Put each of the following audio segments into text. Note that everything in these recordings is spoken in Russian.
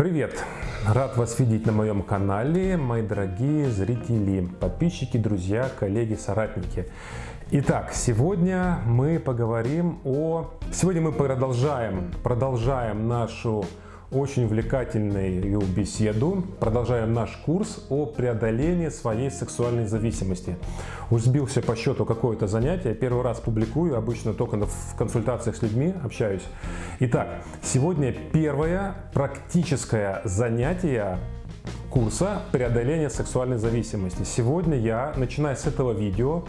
Привет! Рад вас видеть на моем канале, мои дорогие зрители, подписчики, друзья, коллеги, соратники. Итак, сегодня мы поговорим о... Сегодня мы продолжаем, продолжаем нашу очень увлекательную беседу. Продолжаем наш курс о преодолении своей сексуальной зависимости. Уж сбился по счету какое-то занятие. Первый раз публикую, обычно только в консультациях с людьми общаюсь. Итак, сегодня первое практическое занятие курса преодоления сексуальной зависимости. Сегодня я, начиная с этого видео,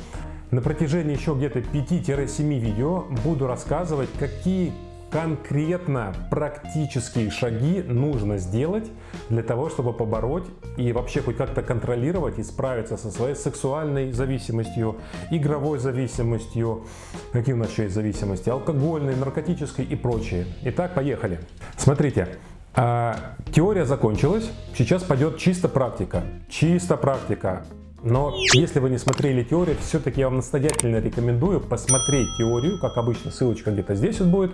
на протяжении еще где-то 5-7 видео буду рассказывать, какие конкретно практические шаги нужно сделать для того, чтобы побороть и вообще хоть как-то контролировать и справиться со своей сексуальной зависимостью, игровой зависимостью, какие у нас еще есть зависимости, алкогольной, наркотической и прочее. Итак, поехали. Смотрите, а, теория закончилась, сейчас пойдет чисто практика. Чисто практика. Но если вы не смотрели теорию, все-таки я вам настоятельно рекомендую посмотреть теорию, как обычно, ссылочка где-то здесь вот будет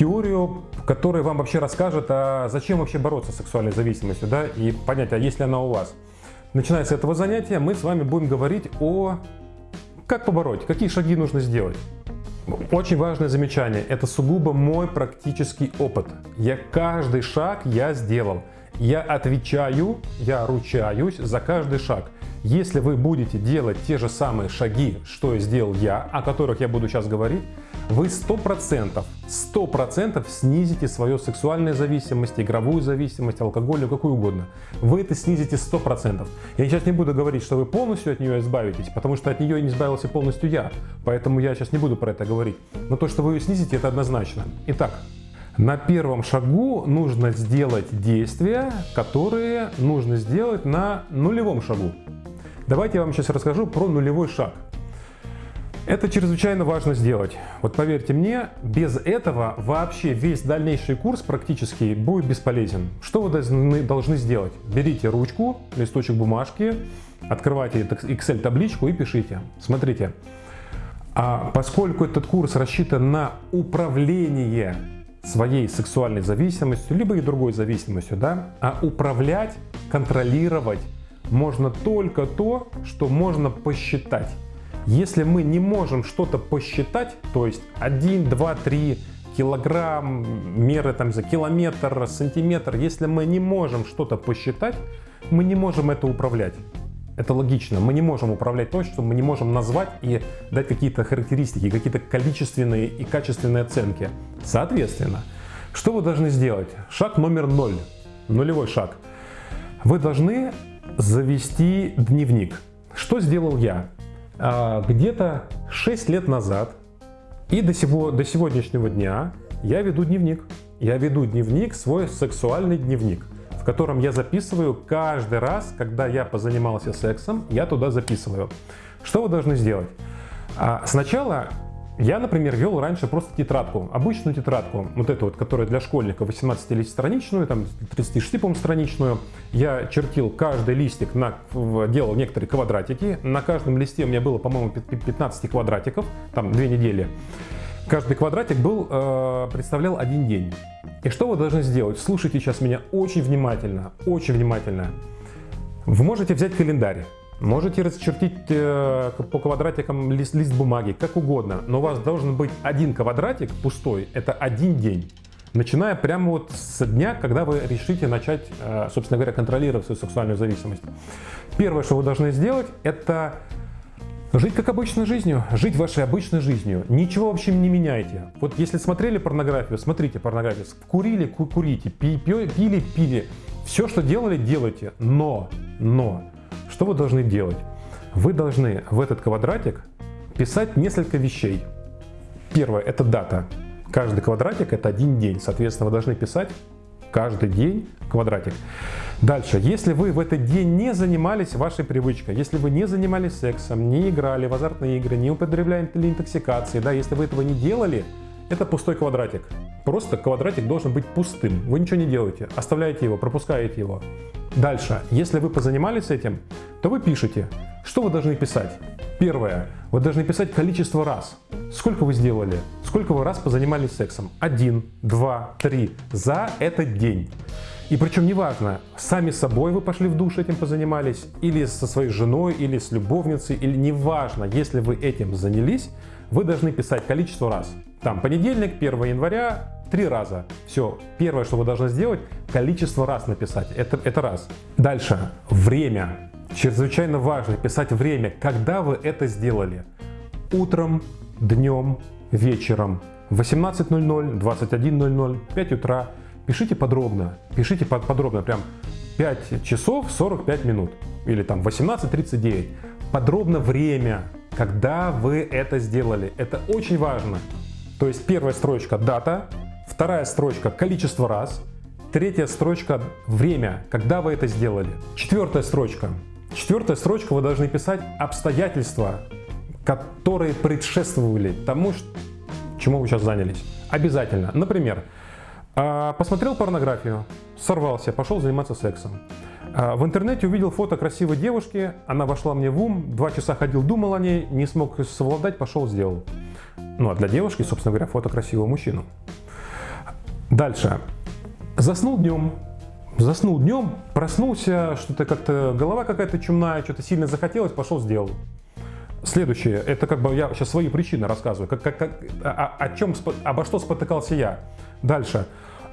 теорию, которая вам вообще расскажет, а зачем вообще бороться с сексуальной зависимостью, да, и понять, а есть ли она у вас. Начиная с этого занятия, мы с вами будем говорить о как побороть, какие шаги нужно сделать. Очень важное замечание, это сугубо мой практический опыт. Я каждый шаг я сделал. Я отвечаю, я ручаюсь за каждый шаг. Если вы будете делать те же самые шаги, что сделал я, о которых я буду сейчас говорить, вы 100%, 100% снизите свою сексуальную зависимость, игровую зависимость, алкогольную, какую угодно. Вы это снизите 100%. Я сейчас не буду говорить, что вы полностью от нее избавитесь, потому что от нее не избавился полностью я. Поэтому я сейчас не буду про это говорить. Но то, что вы ее снизите, это однозначно. Итак, на первом шагу нужно сделать действия, которые нужно сделать на нулевом шагу. Давайте я вам сейчас расскажу про нулевой шаг. Это чрезвычайно важно сделать. Вот поверьте мне, без этого вообще весь дальнейший курс практически будет бесполезен. Что вы должны, сделать? Берите ручку, листочек бумажки, открывайте Excel табличку и пишите. Смотрите, а поскольку этот курс рассчитан на управление своей сексуальной зависимостью, либо и другой зависимостью, да, а управлять, контролировать можно только то, что можно посчитать. Если мы не можем что-то посчитать, то есть 1, 2, 3 килограмм, меры там за километр, сантиметр, если мы не можем что-то посчитать, мы не можем это управлять. Это логично. Мы не можем управлять то, что мы не можем назвать и дать какие-то характеристики, какие-то количественные и качественные оценки. Соответственно, что вы должны сделать? Шаг номер ноль, нулевой шаг. Вы должны завести дневник. Что сделал я? А, где-то 6 лет назад и до, сего, до сегодняшнего дня я веду дневник. Я веду дневник, свой сексуальный дневник, в котором я записываю каждый раз, когда я позанимался сексом, я туда записываю. Что вы должны сделать? А, сначала я, например, вел раньше просто тетрадку, обычную тетрадку, вот эту вот, которая для школьников 18-страничную, там 36, по страничную. Я чертил каждый листик, на, делал некоторые квадратики. На каждом листе у меня было, по-моему, 15 квадратиков, там две недели. Каждый квадратик был, э, представлял один день. И что вы должны сделать? Слушайте сейчас меня очень внимательно, очень внимательно. Вы можете взять календарь. Можете расчертить э, по квадратикам лист, лист бумаги, как угодно, но у вас должен быть один квадратик пустой, это один день. Начиная прямо вот с дня, когда вы решите начать, э, собственно говоря, контролировать свою сексуальную зависимость. Первое, что вы должны сделать, это Жить как обычной жизнью, жить вашей обычной жизнью, ничего вообще не меняйте. Вот если смотрели порнографию, смотрите порнографию, курили, курите, пили, пили, все, что делали, делайте, но, но, что вы должны делать? Вы должны в этот квадратик писать несколько вещей. Первое – это дата. Каждый квадратик – это один день. Соответственно, вы должны писать каждый день квадратик. Дальше, если вы в этот день не занимались вашей привычкой, если вы не занимались сексом, не играли в азартные игры, не употребляли интоксикации, да, если вы этого не делали, это пустой квадратик. Просто квадратик должен быть пустым. Вы ничего не делаете, оставляете его, пропускаете его. Дальше, если вы позанимались этим, то вы пишете, что вы должны писать. Первое, вы должны писать количество раз. Сколько вы сделали, сколько вы раз позанимались сексом. Один, два, три. За этот день. И причем неважно, сами собой вы пошли в душ этим позанимались, или со своей женой, или с любовницей, или неважно, если вы этим занялись, вы должны писать количество раз. Там понедельник, 1 января, три раза. Все, первое, что вы должны сделать, количество раз написать. Это, это раз. Дальше, время. Чрезвычайно важно писать время, когда вы это сделали. Утром, днем, вечером, 18.00, 21.00, 5 утра. Пишите подробно, пишите подробно, прям 5 часов 45 минут или там 18.39. Подробно время, когда вы это сделали. Это очень важно. То есть первая строчка дата, вторая строчка количество раз, третья строчка время, когда вы это сделали. Четвертая строчка. Четвертая строчка вы должны писать обстоятельства, которые предшествовали тому, чему вы сейчас занялись. Обязательно. Например, а, посмотрел порнографию, сорвался, пошел заниматься сексом. А, в интернете увидел фото красивой девушки, она вошла мне в ум, два часа ходил, думал о ней, не смог совладать, пошел, сделал. Ну а для девушки, собственно говоря, фото красивого мужчину. Дальше. Заснул днем. Заснул днем, проснулся, что-то как-то голова какая-то чумная, что-то сильно захотелось, пошел, сделал. Следующее, это как бы я сейчас свои причины рассказываю, как, как, как, о, о чем, обо что спотыкался я. Дальше.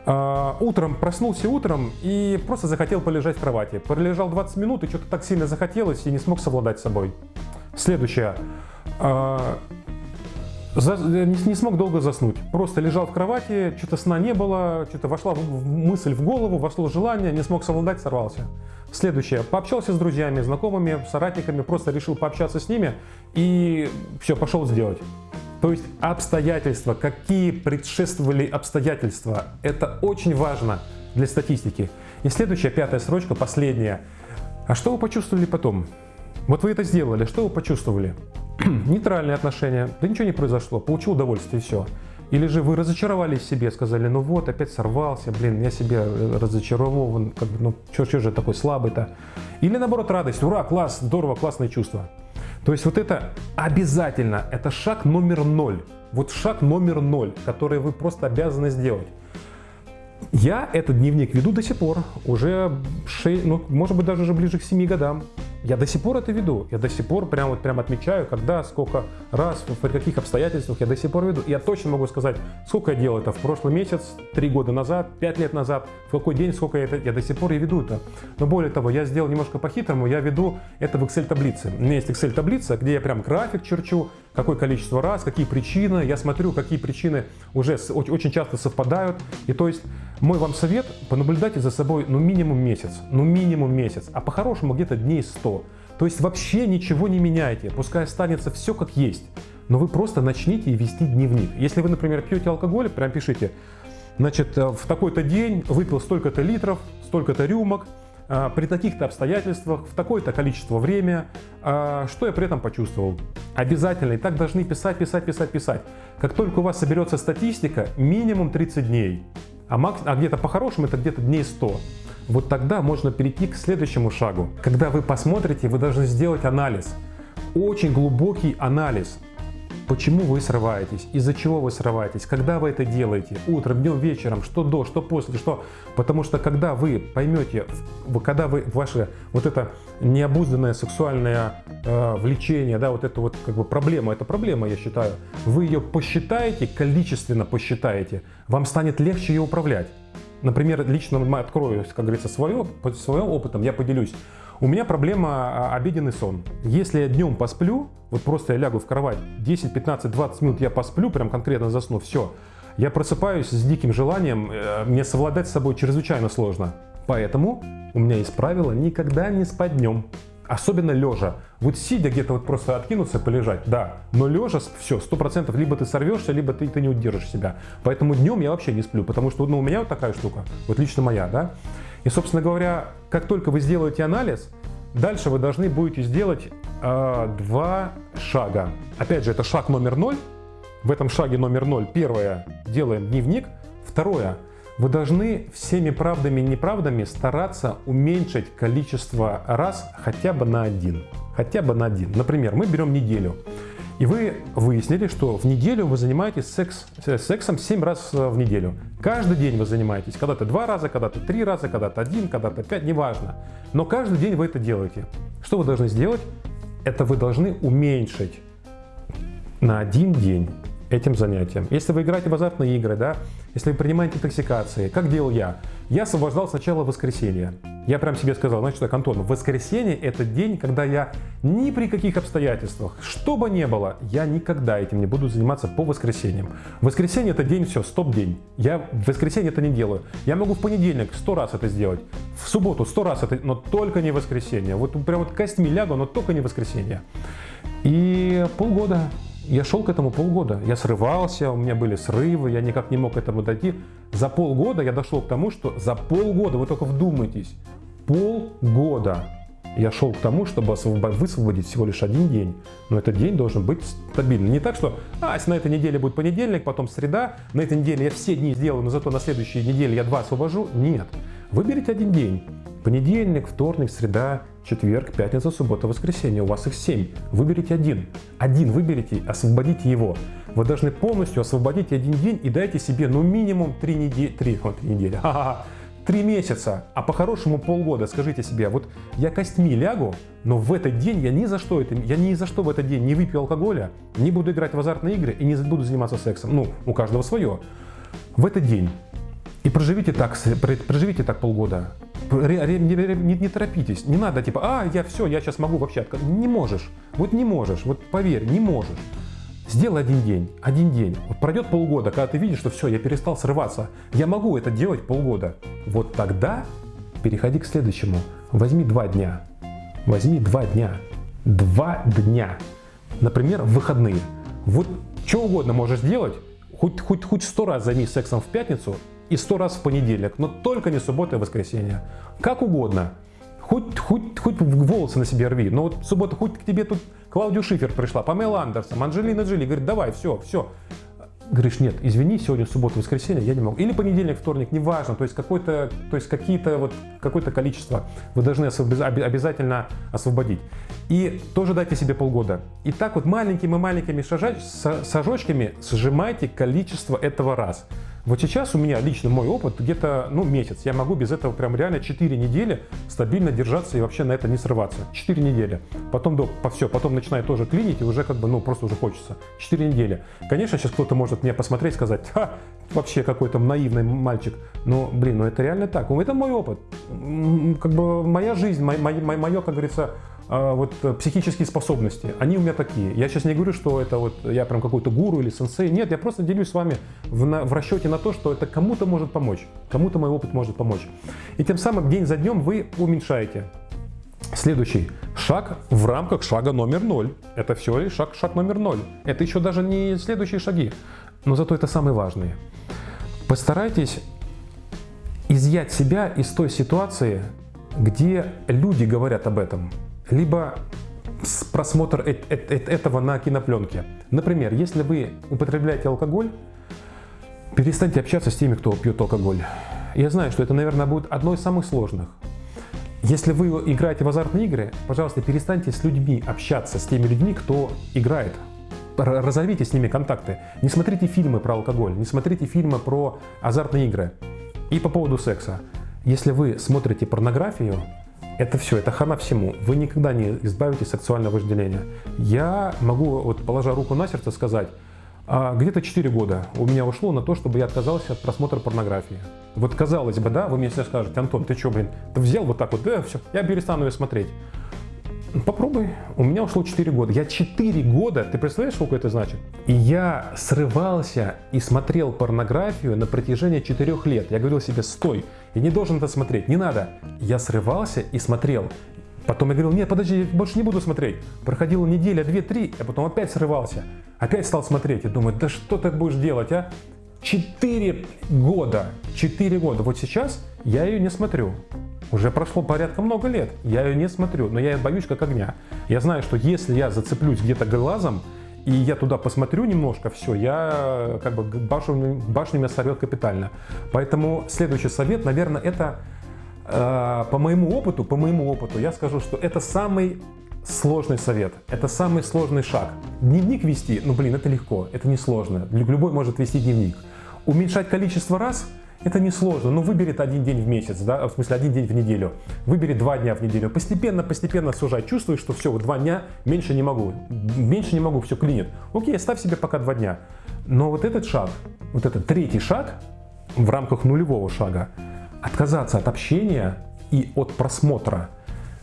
Uh, утром проснулся утром и просто захотел полежать в кровати. Пролежал 20 минут и что-то так сильно захотелось и не смог совладать с собой. Следующее. За, не, не смог долго заснуть. Просто лежал в кровати, что-то сна не было, что-то вошла мысль в голову, вошло желание, не смог совладать, сорвался. Следующее. Пообщался с друзьями, знакомыми, соратниками, просто решил пообщаться с ними и все, пошел сделать. То есть обстоятельства, какие предшествовали обстоятельства, это очень важно для статистики. И следующая, пятая строчка, последняя. А что вы почувствовали потом? Вот вы это сделали, что вы почувствовали? Нейтральные отношения, да ничего не произошло, получил удовольствие и все. Или же вы разочаровались себе, сказали, ну вот, опять сорвался, блин, я себе э, разочарован, как бы, ну что, же такой слабый-то? Или наоборот радость, ура, класс, здорово, классные чувства. То есть вот это обязательно, это шаг номер ноль. Вот шаг номер ноль, который вы просто обязаны сделать. Я этот дневник веду до сих пор, уже 6, ну, может быть даже уже ближе к 7 годам. Я до сих пор это веду, я до сих пор прям, вот, прям отмечаю, когда, сколько раз, при каких обстоятельствах я до сих пор веду. И я точно могу сказать, сколько я делал это в прошлый месяц, три года назад, пять лет назад, в какой день, сколько я это, я до сих пор и веду это. Но более того, я сделал немножко по-хитрому, я веду это в Excel-таблице. У меня есть Excel-таблица, где я прям график черчу, какое количество раз, какие причины, я смотрю, какие причины уже очень часто совпадают. И то есть мой вам совет, понаблюдайте за собой ну минимум месяц, ну минимум месяц, а по-хорошему где-то дней 100. То есть вообще ничего не меняйте, пускай останется все как есть, но вы просто начните вести дневник. Если вы, например, пьете алкоголь, прям пишите, значит, э, в такой-то день выпил столько-то литров, столько-то рюмок, при таких-то обстоятельствах, в такое-то количество время, э, что я при этом почувствовал. Обязательно, и так должны писать, писать, писать, писать. Как только у вас соберется статистика, минимум 30 дней а, макс... а где-то по-хорошему это где-то дней 100. Вот тогда можно перейти к следующему шагу. Когда вы посмотрите, вы должны сделать анализ. Очень глубокий анализ. Почему вы срываетесь? Из-за чего вы срываетесь? Когда вы это делаете? Утром, днем, вечером? Что до, что после, что? Потому что когда вы поймете, когда вы ваше вот это необузданное сексуальное э, влечение, да, вот это вот как бы проблема, это проблема, я считаю, вы ее посчитаете, количественно посчитаете, вам станет легче ее управлять. Например, лично открою, как говорится, свое, своим опытом, я поделюсь. У меня проблема а, обеденный сон. Если я днем посплю, вот просто я лягу в кровать, 10, 15, 20 минут я посплю, прям конкретно засну, все. Я просыпаюсь с диким желанием, э, мне совладать с собой чрезвычайно сложно. Поэтому у меня есть правило никогда не спать днем. Особенно лежа. Вот сидя где-то вот просто откинуться, полежать, да. Но лежа, все, сто процентов, либо ты сорвешься, либо ты, ты не удержишь себя. Поэтому днем я вообще не сплю, потому что ну, у меня вот такая штука, вот лично моя, да. И, собственно говоря, как только вы сделаете анализ, дальше вы должны будете сделать э, два шага. Опять же, это шаг номер ноль. В этом шаге номер ноль первое делаем дневник. Второе, вы должны всеми правдами и неправдами стараться уменьшить количество раз хотя бы на один. Хотя бы на один. Например, мы берем неделю. И вы выяснили, что в неделю вы занимаетесь секс, э, сексом 7 раз э, в неделю. Каждый день вы занимаетесь. Когда-то 2 раза, когда-то 3 раза, когда-то 1, когда-то 5, неважно. Но каждый день вы это делаете. Что вы должны сделать? Это вы должны уменьшить на один день этим занятием. Если вы играете в азартные игры, да, если вы принимаете интоксикации, как делал я? Я освобождал сначала воскресенье. Я прям себе сказал, значит так, Антон, воскресенье это день, когда я ни при каких обстоятельствах, что бы ни было, я никогда этим не буду заниматься по воскресеньям. Воскресенье это день, все, стоп-день. Я в воскресенье это не делаю. Я могу в понедельник сто раз это сделать, в субботу сто раз это, но только не воскресенье. Вот прям вот костьми лягу, но только не воскресенье. И полгода я шел к этому полгода. Я срывался, у меня были срывы, я никак не мог к этому дойти. За полгода я дошел к тому, что за полгода, вы только вдумайтесь, полгода я шел к тому, чтобы высвободить всего лишь один день. Но этот день должен быть стабильным. Не так, что а, если на этой неделе будет понедельник, потом среда, на этой неделе я все дни сделаю, но зато на следующей неделе я два освобожу. Нет. Выберите один день. Понедельник, вторник, среда, четверг, пятница, суббота, воскресенье. У вас их семь. Выберите один. Один выберите, освободите его. Вы должны полностью освободить один день и дайте себе ну минимум три недели. Три, вот, три недели. Три месяца, а по-хорошему полгода. Скажите себе, вот я костьми лягу, но в этот день я ни за что это, я ни за что в этот день не выпью алкоголя, не буду играть в азартные игры и не буду заниматься сексом. Ну, у каждого свое. В этот день. И проживите так, проживите так полгода. Не, не торопитесь, не надо типа, а, я все, я сейчас могу вообще Не можешь, вот не можешь, вот поверь, не можешь. Сделай один день, один день. Вот пройдет полгода, когда ты видишь, что все, я перестал срываться, я могу это делать полгода. Вот тогда переходи к следующему. Возьми два дня. Возьми два дня. Два дня. Например, выходные. Вот что угодно можешь сделать, хоть, хоть, хоть сто раз займись сексом в пятницу, и сто раз в понедельник, но только не суббота и воскресенье. Как угодно. Хоть, хоть, хоть волосы на себе рви. Но вот суббота, хоть к тебе тут Клаудио Шифер пришла, Памела Андерсон, Анджелина Джоли. Говорит, давай, все, все. Говоришь, нет, извини, сегодня суббота, воскресенье, я не могу. Или понедельник, вторник, неважно. То есть, какое-то, то есть какие-то вот, какое-то количество вы должны обязательно освободить. И тоже дайте себе полгода. И так вот маленькими-маленькими шажочками сжимайте количество этого раз. Вот сейчас у меня лично мой опыт где-то ну, месяц. Я могу без этого прям реально 4 недели стабильно держаться и вообще на это не срываться. 4 недели. Потом, да, по все, потом начинает тоже клинить и уже как бы, ну, просто уже хочется. 4 недели. Конечно, сейчас кто-то может мне посмотреть сказать, ха, вообще какой-то наивный мальчик. Но, блин, ну это реально так. Это мой опыт. Как бы моя жизнь, мое, мое как говорится, вот э, психические способности, они у меня такие. Я сейчас не говорю, что это вот я прям какой-то гуру или сенсей. Нет, я просто делюсь с вами в, на, в расчете на то, что это кому-то может помочь. Кому-то мой опыт может помочь. И тем самым день за днем вы уменьшаете. Следующий шаг в рамках шага номер ноль. Это все лишь шаг, шаг номер ноль. Это еще даже не следующие шаги. Но зато это самые важные. Постарайтесь изъять себя из той ситуации, где люди говорят об этом либо просмотр этого на кинопленке. Например, если вы употребляете алкоголь, перестаньте общаться с теми, кто пьет алкоголь. Я знаю, что это, наверное, будет одно из самых сложных. Если вы играете в азартные игры, пожалуйста, перестаньте с людьми общаться, с теми людьми, кто играет. Разорвите с ними контакты. Не смотрите фильмы про алкоголь, не смотрите фильмы про азартные игры. И по поводу секса. Если вы смотрите порнографию, это все, это хана всему. Вы никогда не избавитесь от сексуального вожделения. Я могу, вот положа руку на сердце, сказать, а где-то 4 года у меня ушло на то, чтобы я отказался от просмотра порнографии. Вот казалось бы, да, вы мне сейчас скажете, Антон, ты что, блин, ты взял вот так вот, да, все, я перестану ее смотреть. Попробуй. У меня ушло 4 года. Я 4 года, ты представляешь, сколько это значит? И я срывался и смотрел порнографию на протяжении 4 лет. Я говорил себе, стой, я не должен это смотреть, не надо. Я срывался и смотрел. Потом я говорил, нет, подожди, я больше не буду смотреть. Проходила неделя, две, три, а потом опять срывался. Опять стал смотреть и думаю, да что ты будешь делать, а? Четыре года, четыре года. Вот сейчас я ее не смотрю. Уже прошло порядка много лет, я ее не смотрю, но я ее боюсь как огня. Я знаю, что если я зацеплюсь где-то глазом, и я туда посмотрю немножко, все, я как бы башню, башню меня сорвет капитально. Поэтому следующий совет, наверное, это э, по моему опыту, по моему опыту, я скажу, что это самый сложный совет. Это самый сложный шаг. Дневник вести, ну блин, это легко, это не сложно. Любой может вести дневник. Уменьшать количество раз это несложно, ну выберет один день в месяц, да, в смысле один день в неделю, выбери два дня в неделю, постепенно, постепенно сужай, чувствуешь, что все, вот два дня, меньше не могу, меньше не могу, все клинит. Окей, ставь себе пока два дня. Но вот этот шаг, вот этот третий шаг в рамках нулевого шага, отказаться от общения и от просмотра,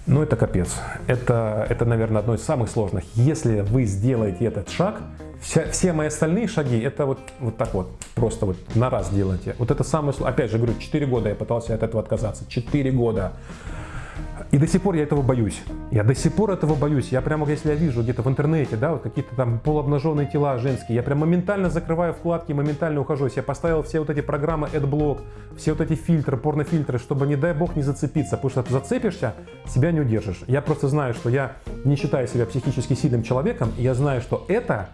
ну это капец. Это, это, наверное, одно из самых сложных. Если вы сделаете этот шаг, Вся, все мои остальные шаги, это вот, вот так вот, просто вот на раз делайте. Вот это самое, опять же говорю, 4 года я пытался от этого отказаться, 4 года. И до сих пор я этого боюсь. Я до сих пор этого боюсь. Я прямо, если я вижу где-то в интернете, да, вот какие-то там полуобнаженные тела женские, я прям моментально закрываю вкладки, моментально ухожу. Я поставил все вот эти программы AdBlock, все вот эти фильтры, порнофильтры, чтобы, не дай бог, не зацепиться. Потому что зацепишься, себя не удержишь. Я просто знаю, что я не считаю себя психически сильным человеком, и я знаю, что это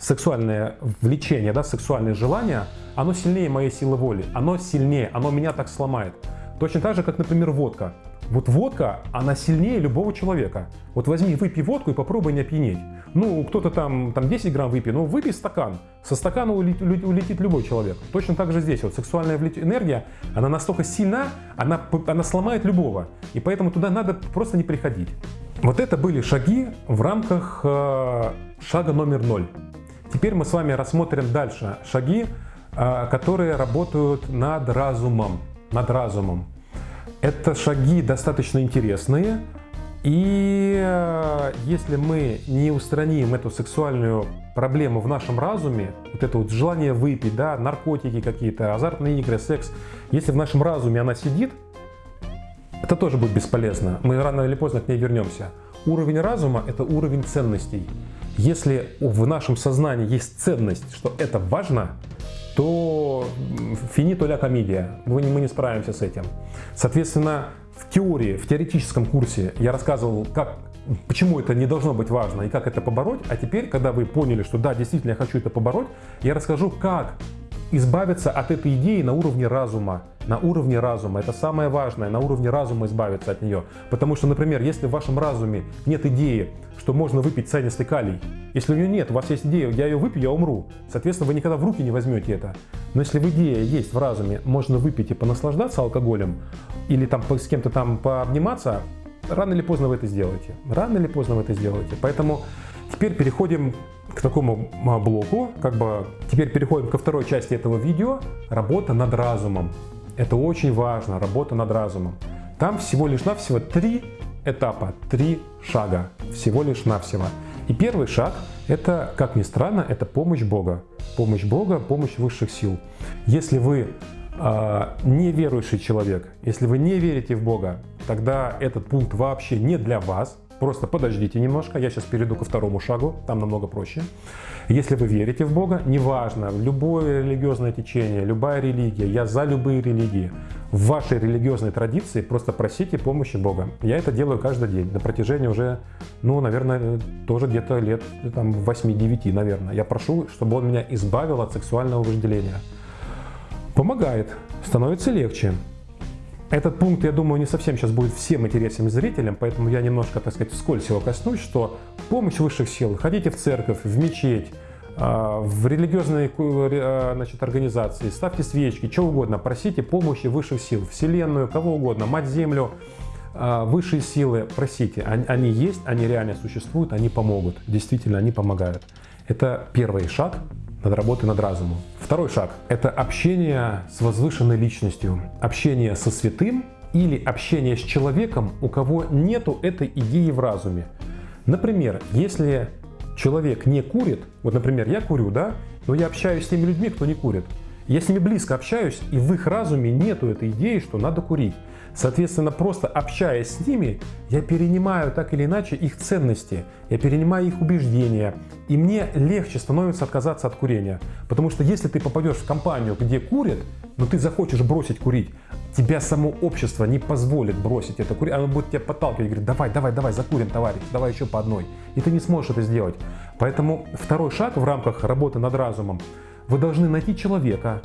сексуальное влечение, да, сексуальное желание, оно сильнее моей силы воли, оно сильнее, оно меня так сломает. Точно так же, как, например, водка. Вот водка, она сильнее любого человека. Вот возьми, выпей водку и попробуй не опьянеть. Ну, кто-то там, там 10 грамм выпьет, ну выпей стакан. Со стакана улетит, улетит любой человек. Точно так же здесь. Вот сексуальная энергия, она настолько сильна, она, она сломает любого. И поэтому туда надо просто не приходить. Вот это были шаги в рамках э, шага номер ноль. Теперь мы с вами рассмотрим дальше шаги, а, которые работают над разумом. Над разумом. Это шаги достаточно интересные, и а, если мы не устраним эту сексуальную проблему в нашем разуме, вот это вот желание выпить, да, наркотики какие-то, азартные игры, секс, если в нашем разуме она сидит, это тоже будет бесполезно. Мы рано или поздно к ней вернемся. Уровень разума – это уровень ценностей. Если в нашем сознании есть ценность, что это важно, то финито ля комедия, мы не, мы не справимся с этим. Соответственно, в теории, в теоретическом курсе я рассказывал, как, почему это не должно быть важно и как это побороть. А теперь, когда вы поняли, что да, действительно я хочу это побороть, я расскажу, как избавиться от этой идеи на уровне разума. На уровне разума. Это самое важное, на уровне разума избавиться от нее. Потому что, например, если в вашем разуме нет идеи, что можно выпить цианистый калий, если у нее нет, у вас есть идея, я ее выпью, я умру. Соответственно, вы никогда в руки не возьмете это. Но если в идее есть в разуме, можно выпить и понаслаждаться алкоголем, или там с кем-то там пообниматься, рано или поздно вы это сделаете. Рано или поздно вы это сделаете. Поэтому теперь переходим к такому блоку, как бы теперь переходим ко второй части этого видео, работа над разумом. Это очень важно, работа над разумом. Там всего лишь навсего три этапа, три шага, всего лишь навсего. И первый шаг, это, как ни странно, это помощь Бога. Помощь Бога, помощь высших сил. Если вы э, неверующий человек, если вы не верите в Бога, тогда этот пункт вообще не для вас, Просто подождите немножко, я сейчас перейду ко второму шагу, там намного проще. Если вы верите в Бога, неважно, любое религиозное течение, любая религия, я за любые религии, в вашей религиозной традиции просто просите помощи Бога. Я это делаю каждый день на протяжении уже, ну, наверное, тоже где-то лет там 8-9, наверное. Я прошу, чтобы Он меня избавил от сексуального вожделения. Помогает, становится легче. Этот пункт, я думаю, не совсем сейчас будет всем интересен зрителям, поэтому я немножко, так сказать, вскользь его коснусь, что помощь высших сил, ходите в церковь, в мечеть, а, в религиозные а, значит, организации, ставьте свечки, что угодно, просите помощи высших сил, Вселенную, кого угодно, Мать-Землю, а, высшие силы, просите. Они есть, они реально существуют, они помогут, действительно, они помогают. Это первый шаг над работой над разумом. Второй шаг – это общение с возвышенной личностью, общение со святым или общение с человеком, у кого нету этой идеи в разуме. Например, если человек не курит, вот, например, я курю, да, но я общаюсь с теми людьми, кто не курит. Я с ними близко общаюсь, и в их разуме нету этой идеи, что надо курить. Соответственно, просто общаясь с ними, я перенимаю так или иначе их ценности, я перенимаю их убеждения, и мне легче становится отказаться от курения. Потому что если ты попадешь в компанию, где курят, но ты захочешь бросить курить, тебя само общество не позволит бросить это курить, оно будет тебя подталкивать, говорит, давай, давай, давай, закурим, товарищ, давай еще по одной. И ты не сможешь это сделать. Поэтому второй шаг в рамках работы над разумом, вы должны найти человека,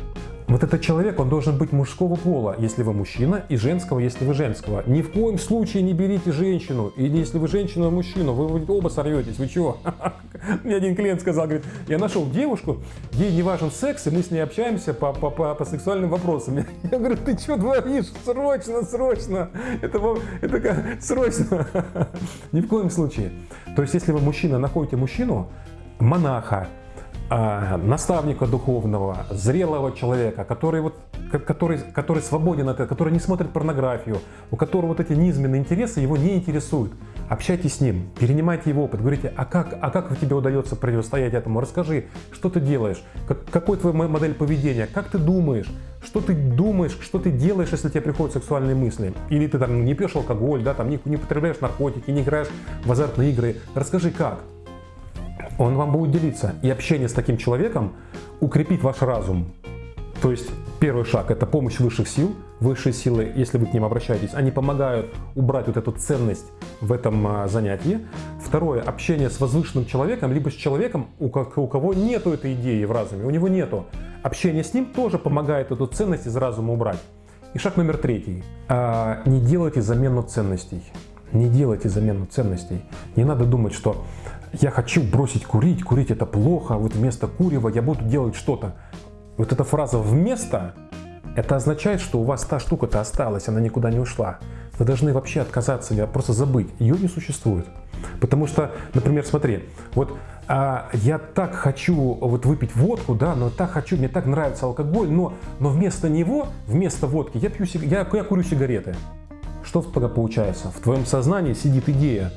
вот этот человек, он должен быть мужского пола, если вы мужчина, и женского, если вы женского. Ни в коем случае не берите женщину, или если вы женщину, мужчину, вы оба сорветесь, вы чего? Мне один клиент сказал, говорит, я нашел девушку, ей не важен секс, и мы с ней общаемся по, по, по, по сексуальным вопросам. Я говорю, ты что творишь? Срочно, срочно! Это, это срочно! Ни в коем случае. То есть, если вы мужчина, находите мужчину, монаха, а, наставника духовного, зрелого человека, который, вот, который, который свободен от который не смотрит порнографию, у которого вот эти низменные интересы его не интересуют. Общайтесь с ним, перенимайте его опыт, говорите, а как, а как тебе удается противостоять этому? Расскажи, что ты делаешь, как, какой твой модель поведения, как ты думаешь, что ты думаешь, что ты делаешь, если тебе приходят сексуальные мысли. Или ты там не пьешь алкоголь, да, там не, не потребляешь наркотики, не играешь в азартные игры. Расскажи, как он вам будет делиться. И общение с таким человеком укрепит ваш разум. То есть первый шаг – это помощь высших сил. Высшие силы, если вы к ним обращаетесь, они помогают убрать вот эту ценность в этом а, занятии. Второе – общение с возвышенным человеком, либо с человеком, у кого нету этой идеи в разуме, у него нету. Общение с ним тоже помогает эту ценность из разума убрать. И шаг номер третий. А, не делайте замену ценностей. Не делайте замену ценностей. Не надо думать, что я хочу бросить курить, курить это плохо, вот вместо курева я буду делать что-то. Вот эта фраза «вместо» это означает, что у вас та штука-то осталась, она никуда не ушла. Вы должны вообще отказаться, просто забыть, ее не существует. Потому что, например, смотри, вот а, я так хочу вот выпить водку, да, но так хочу, мне так нравится алкоголь, но, но вместо него, вместо водки я, пью, я, я курю сигареты. Что тогда получается? В твоем сознании сидит идея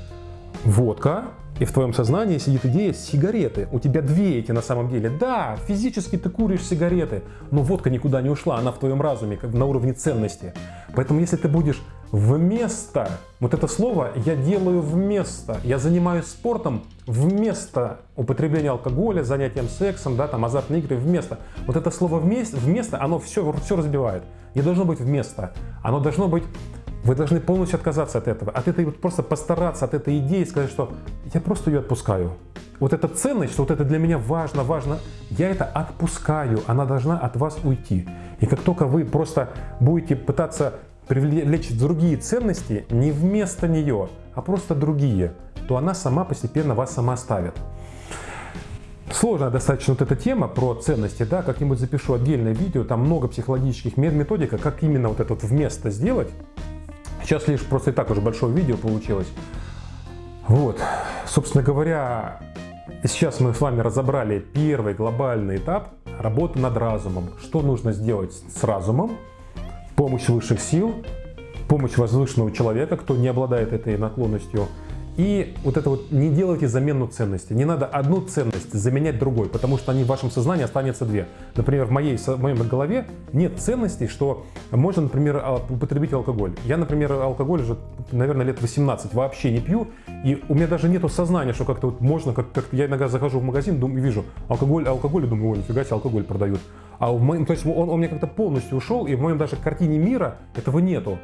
водка, и в твоем сознании сидит идея сигареты. У тебя две эти на самом деле. Да, физически ты куришь сигареты, но водка никуда не ушла, она в твоем разуме, как на уровне ценности. Поэтому если ты будешь вместо, вот это слово я делаю вместо, я занимаюсь спортом вместо употребления алкоголя, занятием сексом, да, там азартные игры, вместо. Вот это слово вместо, вместо оно все, все разбивает. Не должно быть вместо. Оно должно быть вы должны полностью отказаться от этого, от этой вот просто постараться, от этой идеи сказать, что я просто ее отпускаю. Вот эта ценность, что вот это для меня важно, важно, я это отпускаю, она должна от вас уйти. И как только вы просто будете пытаться привлечь другие ценности не вместо нее, а просто другие, то она сама постепенно вас сама ставит. Сложная достаточно вот эта тема про ценности, да, как-нибудь запишу отдельное видео, там много психологических методик, как именно вот это вот вместо сделать, Сейчас лишь просто и так уже большое видео получилось. Вот, собственно говоря, сейчас мы с вами разобрали первый глобальный этап работы над разумом. Что нужно сделать с разумом? Помощь высших сил, помощь возвышенного человека, кто не обладает этой наклонностью – и вот это вот не делайте замену ценности. Не надо одну ценность заменять другой, потому что они в вашем сознании останется две. Например, в моей, в моей голове нет ценностей, что можно, например, а, употребить алкоголь. Я, например, алкоголь уже, наверное, лет 18 вообще не пью, и у меня даже нету сознания, что как-то вот можно, как, как я иногда захожу в магазин, думаю, вижу алкоголь, алкоголь, и думаю, ой, нифига себе, алкоголь продают. А в моем, то есть он, он меня как-то полностью ушел, и в моем даже картине мира этого нету.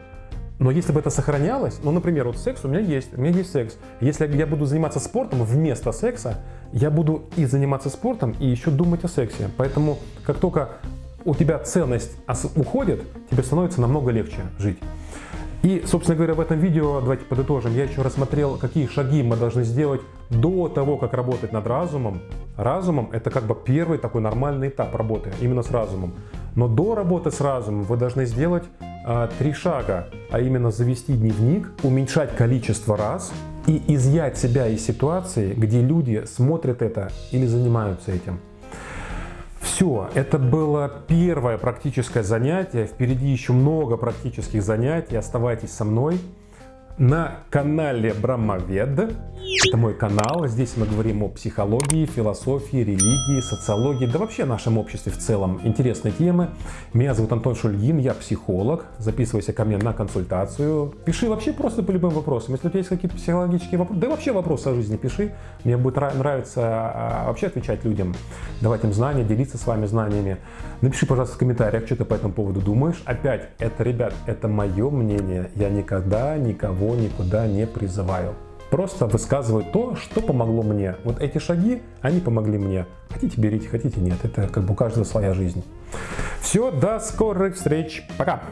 Но если бы это сохранялось, ну, например, вот секс у меня есть, у меня есть секс. Если я буду заниматься спортом вместо секса, я буду и заниматься спортом, и еще думать о сексе. Поэтому, как только у тебя ценность уходит, тебе становится намного легче жить. И, собственно говоря, в этом видео, давайте подытожим, я еще рассмотрел, какие шаги мы должны сделать до того, как работать над разумом. Разумом – это как бы первый такой нормальный этап работы, именно с разумом. Но до работы с разумом вы должны сделать э, три шага, а именно завести дневник, уменьшать количество раз и изъять себя из ситуации, где люди смотрят это или занимаются этим. Все, это было первое практическое занятие. Впереди еще много практических занятий. Оставайтесь со мной на канале Брамовед. Это мой канал. Здесь мы говорим о психологии, философии, религии, социологии, да вообще нашем обществе в целом. Интересные темы. Меня зовут Антон Шульгин, я психолог. Записывайся ко мне на консультацию. Пиши вообще просто по любым вопросам. Если у тебя есть какие-то психологические вопросы, да вообще вопросы о жизни пиши. Мне будет нравиться а, вообще отвечать людям, давать им знания, делиться с вами знаниями. Напиши, пожалуйста, в комментариях, что ты по этому поводу думаешь. Опять, это, ребят, это мое мнение. Я никогда никого никуда не призываю. Просто высказываю то, что помогло мне. Вот эти шаги, они помогли мне. Хотите берите, хотите нет. Это как бы у каждого своя жизнь. Все, до скорых встреч. Пока.